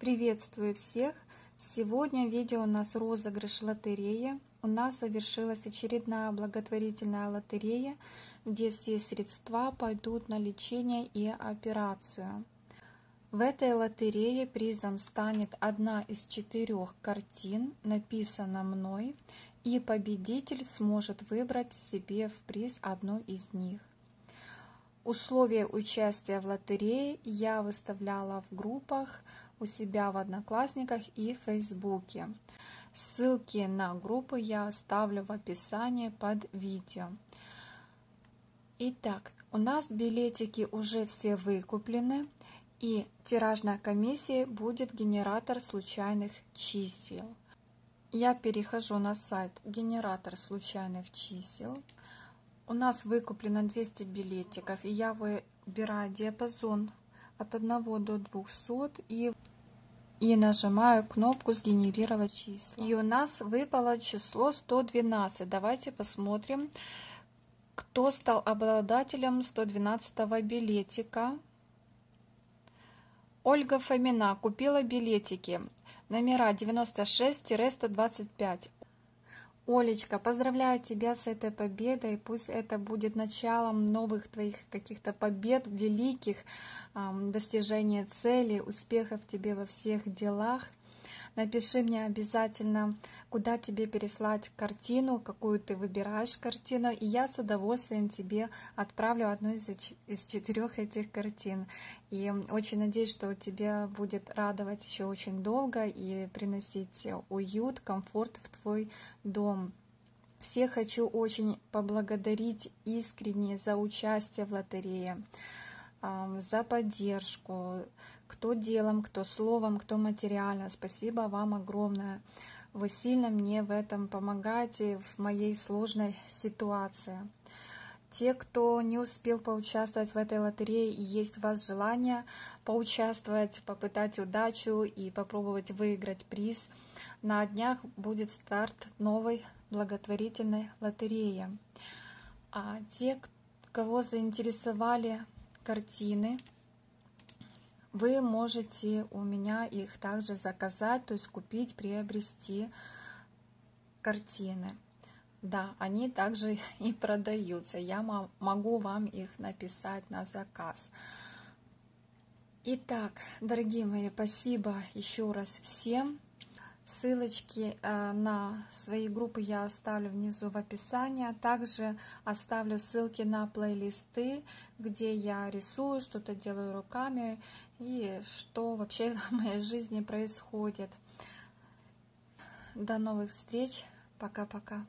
Приветствую всех! Сегодня видео у нас розыгрыш лотерея. У нас завершилась очередная благотворительная лотерея, где все средства пойдут на лечение и операцию. В этой лотерее призом станет одна из четырех картин, написана мной, и победитель сможет выбрать себе в приз одну из них. Условия участия в лотерее я выставляла в группах у себя в Одноклассниках и Фейсбуке. Ссылки на группы я оставлю в описании под видео. Итак, у нас билетики уже все выкуплены, и тиражная комиссия будет генератор случайных чисел. Я перехожу на сайт генератор случайных чисел. У нас выкуплено 200 билетиков, и я выбираю диапазон от 1 до 200 и, и нажимаю кнопку «Сгенерировать числа». И у нас выпало число 112. Давайте посмотрим, кто стал обладателем 112 билетика. Ольга Фомина купила билетики номера 96-125. Олечка, поздравляю тебя с этой победой. Пусть это будет началом новых твоих каких-то побед, великих достижения цели, успехов тебе во всех делах. Напиши мне обязательно, куда тебе переслать картину, какую ты выбираешь картину, и я с удовольствием тебе отправлю одну из, из четырех этих картин. И очень надеюсь, что тебе будет радовать еще очень долго и приносить уют, комфорт в твой дом. Всех хочу очень поблагодарить искренне за участие в лотерее за поддержку, кто делом, кто словом, кто материально. Спасибо вам огромное. Вы сильно мне в этом помогаете в моей сложной ситуации. Те, кто не успел поучаствовать в этой лотерее и есть у вас желание поучаствовать, попытать удачу и попробовать выиграть приз, на днях будет старт новой благотворительной лотереи. А те, кого заинтересовали картины. Вы можете у меня их также заказать, то есть купить, приобрести картины. Да, они также и продаются. Я могу вам их написать на заказ. Итак, дорогие мои, спасибо еще раз всем. Ссылочки э, на свои группы я оставлю внизу в описании. Также оставлю ссылки на плейлисты, где я рисую, что-то делаю руками и что вообще в моей жизни происходит. До новых встреч. Пока-пока.